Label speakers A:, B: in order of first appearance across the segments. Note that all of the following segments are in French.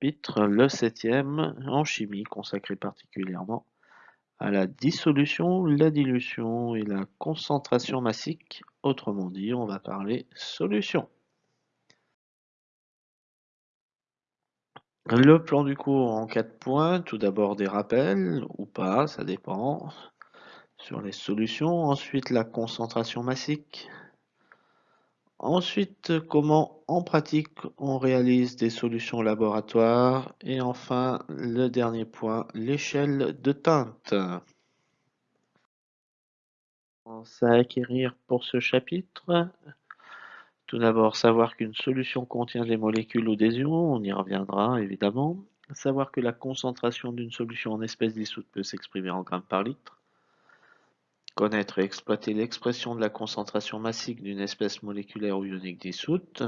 A: chapitre, le septième, en chimie, consacré particulièrement à la dissolution, la dilution et la concentration massique. Autrement dit, on va parler solution. Le plan du cours en quatre points. Tout d'abord des rappels, ou pas, ça dépend, sur les solutions. Ensuite, la concentration massique. Ensuite, comment en pratique on réalise des solutions laboratoires? Et enfin, le dernier point, l'échelle de teinte. à acquérir pour ce chapitre. Tout d'abord, savoir qu'une solution contient des molécules ou des ions, on y reviendra évidemment. Savoir que la concentration d'une solution en espèces dissoutes peut s'exprimer en grammes par litre. Connaître et exploiter l'expression de la concentration massique d'une espèce moléculaire ou ionique dissoute.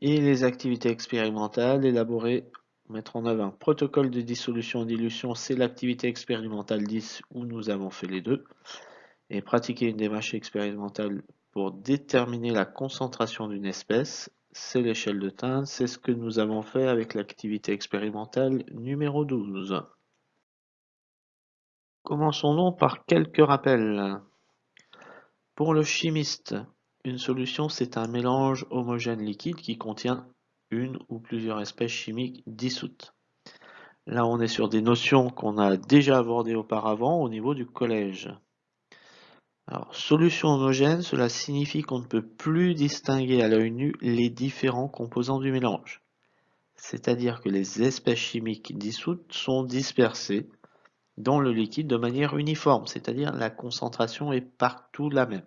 A: Et les activités expérimentales, élaborer, mettre en œuvre un protocole de dissolution et dilution, c'est l'activité expérimentale 10 où nous avons fait les deux. Et pratiquer une démarche expérimentale pour déterminer la concentration d'une espèce, c'est l'échelle de teinte, c'est ce que nous avons fait avec l'activité expérimentale numéro 12. Commençons donc par quelques rappels. Pour le chimiste, une solution c'est un mélange homogène liquide qui contient une ou plusieurs espèces chimiques dissoutes. Là on est sur des notions qu'on a déjà abordées auparavant au niveau du collège. Alors, solution homogène, cela signifie qu'on ne peut plus distinguer à l'œil nu les différents composants du mélange. C'est-à-dire que les espèces chimiques dissoutes sont dispersées dans le liquide de manière uniforme, c'est-à-dire la concentration est partout la même.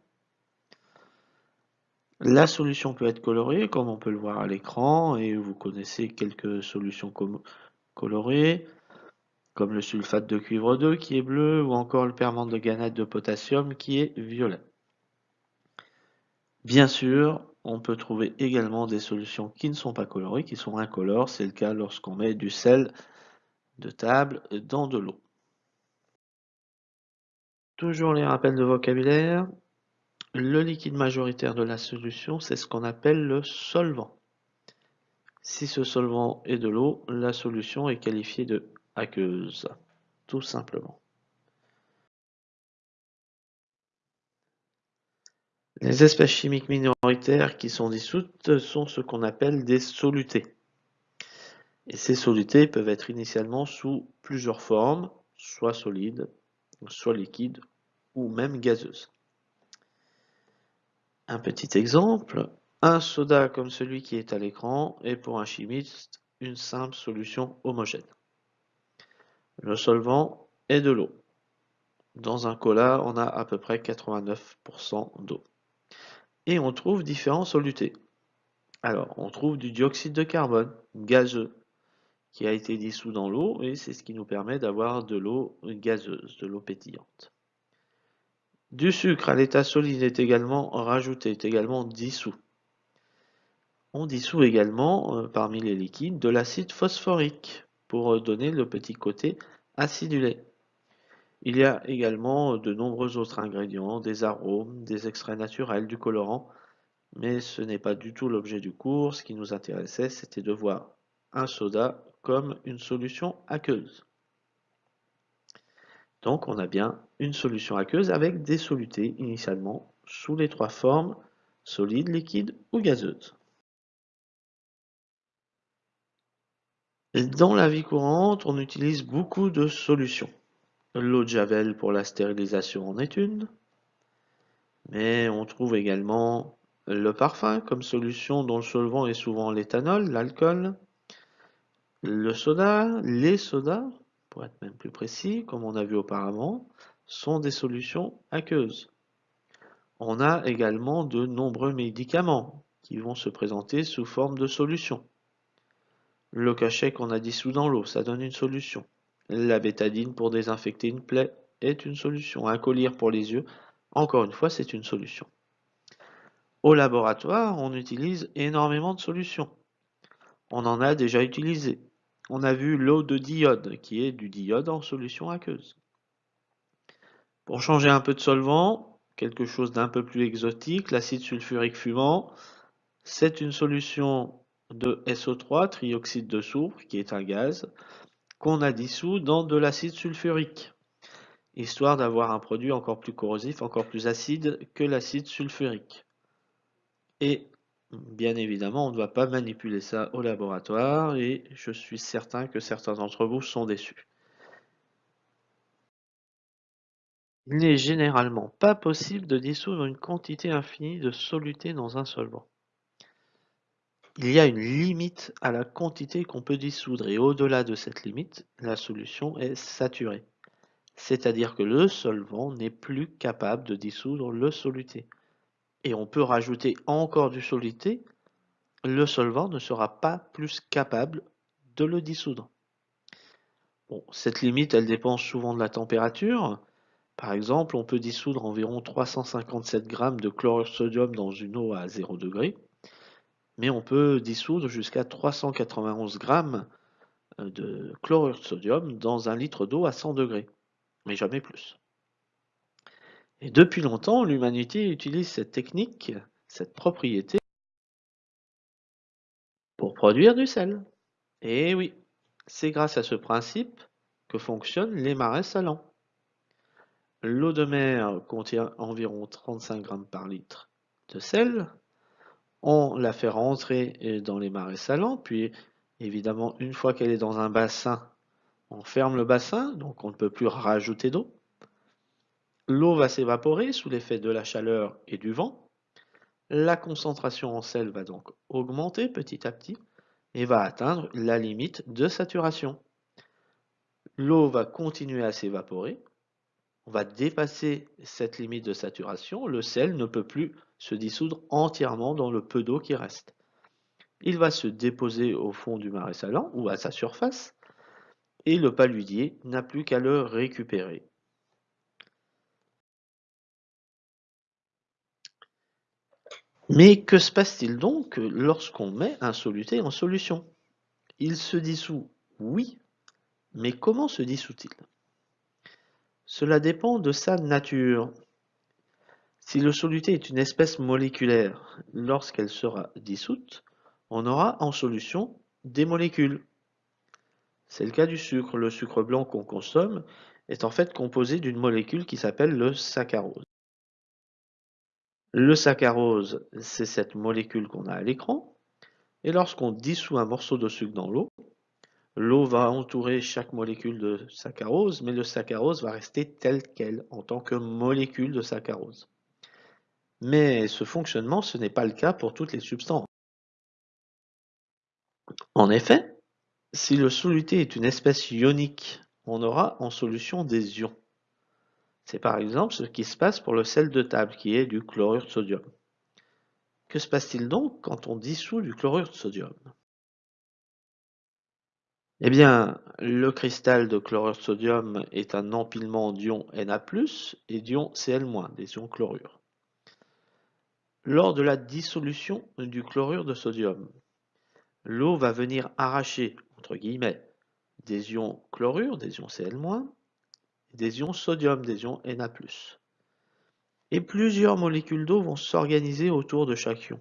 A: La solution peut être colorée, comme on peut le voir à l'écran, et vous connaissez quelques solutions colorées comme le sulfate de cuivre 2 qui est bleu ou encore le permanganate de potassium qui est violet. Bien sûr, on peut trouver également des solutions qui ne sont pas colorées, qui sont incolores. C'est le cas lorsqu'on met du sel de table dans de l'eau. Toujours les rappels de vocabulaire. Le liquide majoritaire de la solution, c'est ce qu'on appelle le solvant. Si ce solvant est de l'eau, la solution est qualifiée de aqueuse, tout simplement. Les espèces chimiques minoritaires qui sont dissoutes sont ce qu'on appelle des solutés. Et ces solutés peuvent être initialement sous plusieurs formes, soit solides, soit liquides, ou même gazeuses. Un petit exemple, un soda comme celui qui est à l'écran est pour un chimiste une simple solution homogène. Le solvant est de l'eau. Dans un cola, on a à peu près 89% d'eau. Et on trouve différents solutés. Alors, on trouve du dioxyde de carbone, gazeux, qui a été dissous dans l'eau, et c'est ce qui nous permet d'avoir de l'eau gazeuse, de l'eau pétillante. Du sucre à l'état solide est également rajouté, est également dissous. On dissout également, euh, parmi les liquides, de l'acide phosphorique, pour euh, donner le petit côté acidulé. Il y a également de nombreux autres ingrédients, des arômes, des extraits naturels, du colorant, mais ce n'est pas du tout l'objet du cours. Ce qui nous intéressait, c'était de voir un soda comme une solution aqueuse. Donc on a bien une solution aqueuse avec des solutés initialement sous les trois formes solide, liquide ou gazeuse. Dans la vie courante, on utilise beaucoup de solutions. L'eau de Javel pour la stérilisation en est une, mais on trouve également le parfum comme solution dont le solvant est souvent l'éthanol, l'alcool, le soda, les sodas, pour être même plus précis, comme on a vu auparavant, sont des solutions aqueuses. On a également de nombreux médicaments qui vont se présenter sous forme de solutions. Le cachet qu'on a dissous dans l'eau, ça donne une solution. La bétadine pour désinfecter une plaie est une solution. Un collier pour les yeux, encore une fois, c'est une solution. Au laboratoire, on utilise énormément de solutions. On en a déjà utilisé. On a vu l'eau de diode, qui est du diode en solution aqueuse. Pour changer un peu de solvant, quelque chose d'un peu plus exotique, l'acide sulfurique fumant, c'est une solution de SO3, trioxyde de soufre, qui est un gaz, qu'on a dissous dans de l'acide sulfurique, histoire d'avoir un produit encore plus corrosif, encore plus acide que l'acide sulfurique. Et bien évidemment, on ne doit pas manipuler ça au laboratoire et je suis certain que certains d'entre vous sont déçus. Il n'est généralement pas possible de dissoudre une quantité infinie de soluté dans un solvant. Il y a une limite à la quantité qu'on peut dissoudre et au-delà de cette limite, la solution est saturée. C'est-à-dire que le solvant n'est plus capable de dissoudre le soluté. Et on peut rajouter encore du soluté, le solvant ne sera pas plus capable de le dissoudre. Cette limite, dépend souvent de la température. Par exemple, on peut dissoudre environ 357 g de chlorure sodium dans une eau à 0 degré, mais on peut dissoudre jusqu'à 391 g euh, de chlorure de sodium dans un litre d'eau à 100 degrés, mais jamais plus. Et depuis longtemps, l'humanité utilise cette technique, cette propriété, pour produire du sel. Et oui, c'est grâce à ce principe que fonctionnent les marais salants. L'eau de mer contient environ 35 grammes par litre de sel. On la fait rentrer dans les marais salants, puis évidemment, une fois qu'elle est dans un bassin, on ferme le bassin, donc on ne peut plus rajouter d'eau. L'eau va s'évaporer sous l'effet de la chaleur et du vent. La concentration en sel va donc augmenter petit à petit et va atteindre la limite de saturation. L'eau va continuer à s'évaporer on va dépasser cette limite de saturation, le sel ne peut plus se dissoudre entièrement dans le peu d'eau qui reste. Il va se déposer au fond du marais salant ou à sa surface et le paludier n'a plus qu'à le récupérer. Mais que se passe-t-il donc lorsqu'on met un soluté en solution? Il se dissout, oui, mais comment se dissout-il? Cela dépend de sa nature. Si le soluté est une espèce moléculaire, lorsqu'elle sera dissoute, on aura en solution des molécules. C'est le cas du sucre. Le sucre blanc qu'on consomme est en fait composé d'une molécule qui s'appelle le saccharose. Le saccharose, c'est cette molécule qu'on a à l'écran. Et lorsqu'on dissout un morceau de sucre dans l'eau, L'eau va entourer chaque molécule de saccharose, mais le saccharose va rester tel quel en tant que molécule de saccharose. Mais ce fonctionnement, ce n'est pas le cas pour toutes les substances. En effet, si le soluté est une espèce ionique, on aura en solution des ions. C'est par exemple ce qui se passe pour le sel de table, qui est du chlorure de sodium. Que se passe-t-il donc quand on dissout du chlorure de sodium? Eh bien, le cristal de chlorure de sodium est un empilement d'ions Na+, et d'ions Cl-, des ions chlorure. Lors de la dissolution du chlorure de sodium, l'eau va venir arracher, entre guillemets, des ions chlorure, des ions Cl-, des ions sodium, des ions Na+. Et plusieurs molécules d'eau vont s'organiser autour de chaque ion.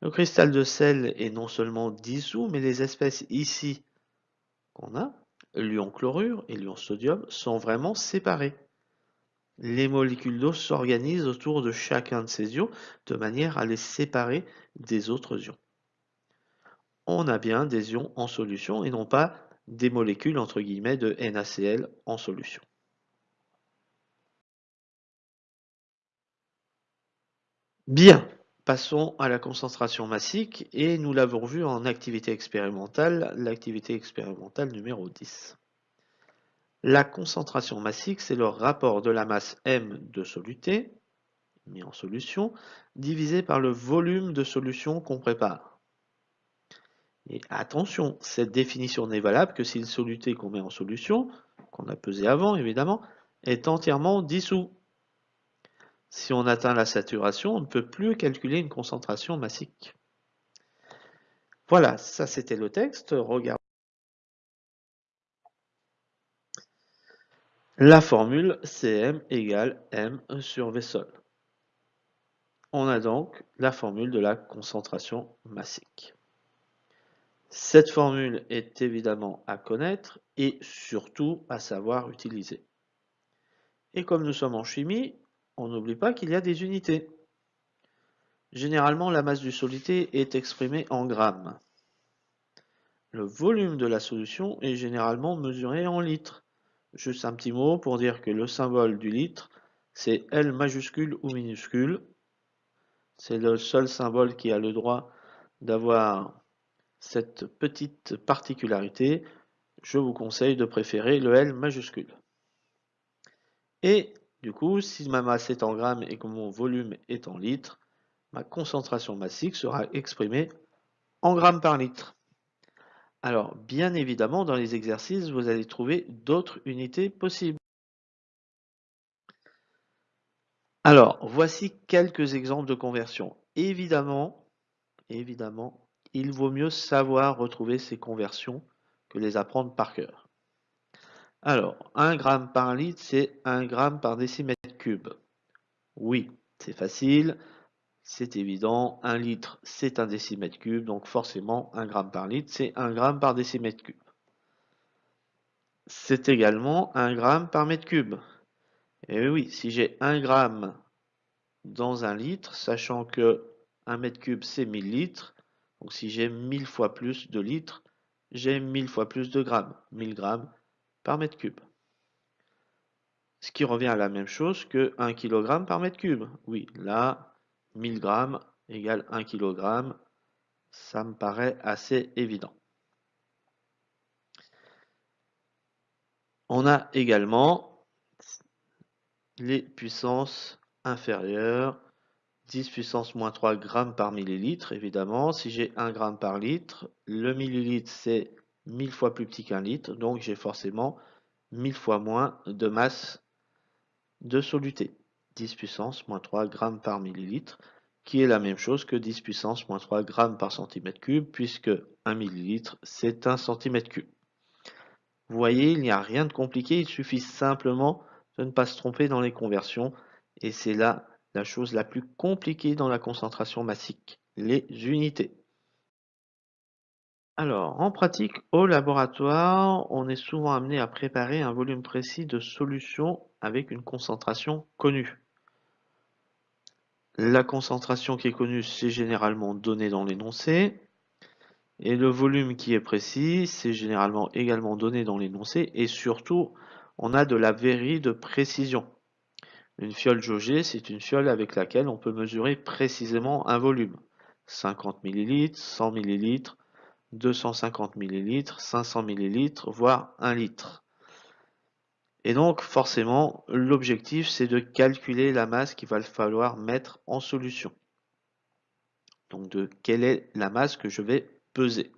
A: Le cristal de sel est non seulement dissous, mais les espèces ici qu'on a, l'ion chlorure et l'ion sodium, sont vraiment séparées. Les molécules d'eau s'organisent autour de chacun de ces ions de manière à les séparer des autres ions. On a bien des ions en solution et non pas des molécules entre guillemets de NaCl en solution. Bien, Passons à la concentration massique et nous l'avons vu en activité expérimentale, l'activité expérimentale numéro 10. La concentration massique, c'est le rapport de la masse M de soluté, mis en solution, divisé par le volume de solution qu'on prépare. Et attention, cette définition n'est valable que si le soluté qu'on met en solution, qu'on a pesé avant évidemment, est entièrement dissous. Si on atteint la saturation, on ne peut plus calculer une concentration massique. Voilà, ça c'était le texte. Regardez. La formule Cm égale M sur V sol. on a donc la formule de la concentration massique. Cette formule est évidemment à connaître et surtout à savoir utiliser. Et comme nous sommes en chimie, on n'oublie pas qu'il y a des unités. Généralement, la masse du solité est exprimée en grammes. Le volume de la solution est généralement mesuré en litres. Juste un petit mot pour dire que le symbole du litre, c'est L majuscule ou minuscule. C'est le seul symbole qui a le droit d'avoir cette petite particularité. Je vous conseille de préférer le L majuscule. Et du coup, si ma masse est en grammes et que mon volume est en litres, ma concentration massique sera exprimée en grammes par litre. Alors, bien évidemment, dans les exercices, vous allez trouver d'autres unités possibles. Alors, voici quelques exemples de conversion. Évidemment, évidemment, il vaut mieux savoir retrouver ces conversions que les apprendre par cœur. Alors, 1 gramme par litre, c'est 1 gramme par décimètre cube. Oui, c'est facile, c'est évident. 1 litre, c'est un décimètre cube, donc forcément, 1 gramme par litre, c'est 1 gramme par décimètre cube. C'est également 1 gramme par mètre cube. Et oui, si j'ai 1 gramme dans un litre, sachant que 1 mètre cube, c'est 1000 litres, donc si j'ai 1000 fois plus de litres, j'ai 1000 fois plus de grammes. 1000 grammes, par mètre cube. Ce qui revient à la même chose que 1 kg par mètre cube. Oui, là, 1000 grammes égale 1 kg. Ça me paraît assez évident. On a également les puissances inférieures. 10 puissance moins 3 grammes par millilitre, évidemment. Si j'ai 1 gramme par litre, le millilitre, c'est 1000 fois plus petit qu'un litre, donc j'ai forcément 1000 fois moins de masse de soluté. 10 puissance moins 3 grammes par millilitre, qui est la même chose que 10 puissance moins 3 grammes par centimètre cube, puisque 1 millilitre, c'est 1 centimètre cube. Vous voyez, il n'y a rien de compliqué, il suffit simplement de ne pas se tromper dans les conversions, et c'est là la chose la plus compliquée dans la concentration massique, les unités. Alors, en pratique, au laboratoire, on est souvent amené à préparer un volume précis de solution avec une concentration connue. La concentration qui est connue, c'est généralement donné dans l'énoncé. Et le volume qui est précis, c'est généralement également donné dans l'énoncé. Et surtout, on a de la vérité de précision. Une fiole jaugée, c'est une fiole avec laquelle on peut mesurer précisément un volume. 50 ml, 100 ml, 250 ml, 500 ml, voire 1 litre. Et donc forcément, l'objectif c'est de calculer la masse qu'il va falloir mettre en solution. Donc de quelle est la masse que je vais peser.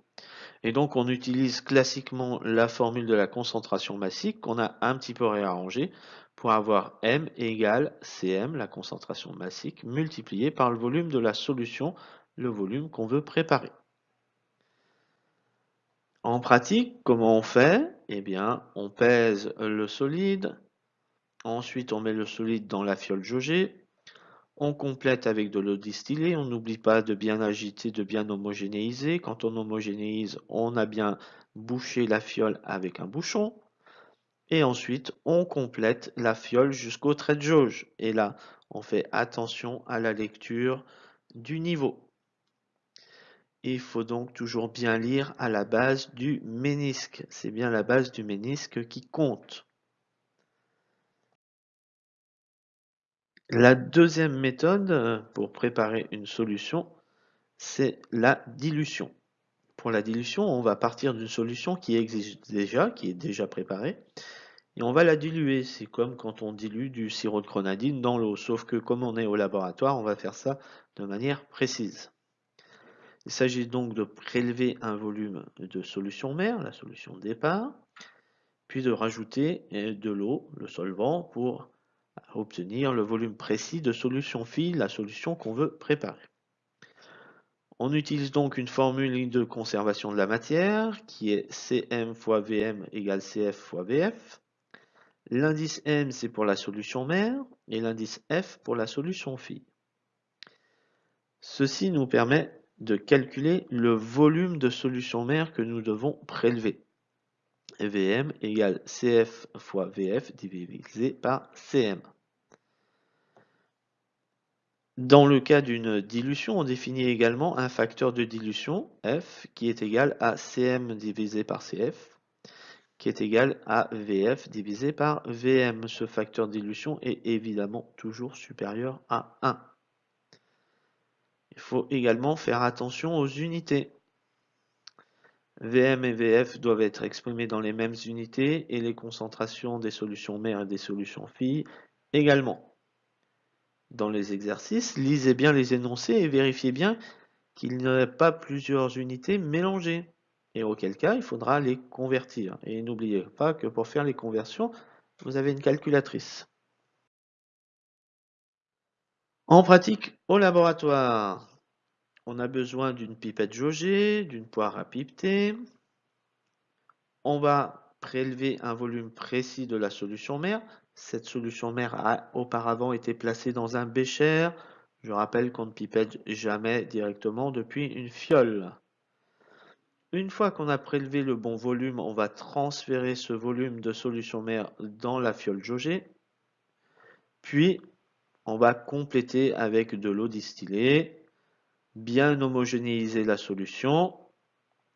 A: Et donc on utilise classiquement la formule de la concentration massique qu'on a un petit peu réarrangée pour avoir M égale Cm, la concentration massique, multipliée par le volume de la solution, le volume qu'on veut préparer. En pratique, comment on fait? Eh bien, on pèse le solide, ensuite on met le solide dans la fiole jaugée, on complète avec de l'eau distillée, on n'oublie pas de bien agiter, de bien homogénéiser. Quand on homogénéise, on a bien bouché la fiole avec un bouchon. Et ensuite, on complète la fiole jusqu'au trait de jauge. Et là, on fait attention à la lecture du niveau. Il faut donc toujours bien lire à la base du ménisque. C'est bien la base du ménisque qui compte. La deuxième méthode euh, pour préparer une solution, c'est la dilution. La dilution, on va partir d'une solution qui existe déjà, qui est déjà préparée, et on va la diluer. C'est comme quand on dilue du sirop de grenadine dans l'eau, sauf que comme on est au laboratoire, on va faire ça de manière précise. Il s'agit donc de prélever un volume de solution mère, la solution de départ, puis de rajouter euh, de l'eau, le solvant, pour obtenir le volume précis de solution fille, la solution qu'on veut préparer. On utilise donc une formule de conservation de la matière qui est Cm fois Vm égale Cf fois Vf. L'indice M c'est pour la solution mère et l'indice F pour la solution fille. Ceci nous permet de calculer le volume de solution mère que nous devons prélever. VM égale CF fois VF divisé par CM. Dans le cas d'une dilution, on définit également un facteur de dilution, F, qui est égal à Cm divisé par Cf, qui est égal à Vf divisé par Vm. Ce facteur de dilution est évidemment toujours supérieur à 1. Il faut également faire attention aux unités. Vm et Vf doivent être exprimés dans les mêmes unités et les concentrations des solutions mères et des solutions filles également dans les exercices, lisez bien les énoncés et vérifiez bien qu'il n'y a pas plusieurs unités mélangées. Et auquel cas, il faudra les convertir. Et n'oubliez pas que pour faire les conversions, vous avez une calculatrice. En pratique, au laboratoire, on a besoin d'une pipette jaugée, d'une poire à pipeter. On va prélever un volume précis de la solution mère. Cette solution mère a auparavant été placée dans un bécher. Je rappelle qu'on ne pipette jamais directement depuis une fiole. Une fois qu'on a prélevé le bon volume, on va transférer ce volume de solution mère dans la fiole jaugée. Puis, on va compléter avec de l'eau distillée, bien homogénéiser la solution.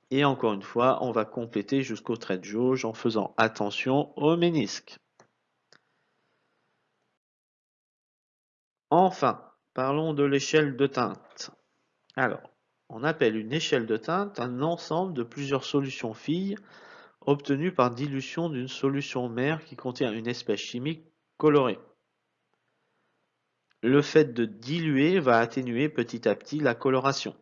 A: Et encore une fois, on va compléter jusqu'au trait de jauge en faisant attention au ménisque. Enfin, parlons de l'échelle de teinte. Alors, on appelle une échelle de teinte un ensemble de plusieurs solutions filles obtenues par dilution d'une solution mère qui contient une espèce chimique colorée. Le fait de diluer va atténuer petit à petit la coloration.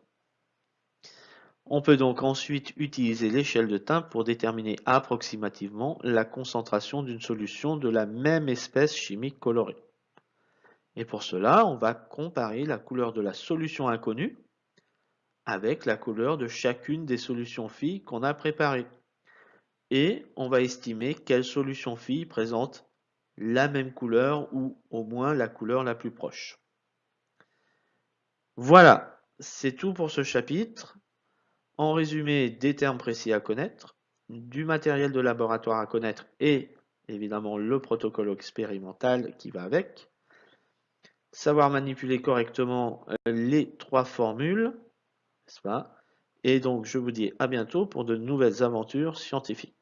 A: On peut donc ensuite utiliser l'échelle de teinte pour déterminer approximativement la concentration d'une solution de la même espèce chimique colorée. Et pour cela, on va comparer la couleur de la solution inconnue avec la couleur de chacune des solutions filles qu'on a préparées. Et on va estimer quelle solution fille présente la même couleur ou au moins la couleur la plus proche. Voilà, c'est tout pour ce chapitre. En résumé, des termes précis à connaître, du matériel de laboratoire à connaître et évidemment le protocole expérimental qui va avec savoir manipuler correctement euh, les trois formules, n'est-ce pas? Et donc, je vous dis à bientôt pour de nouvelles aventures scientifiques.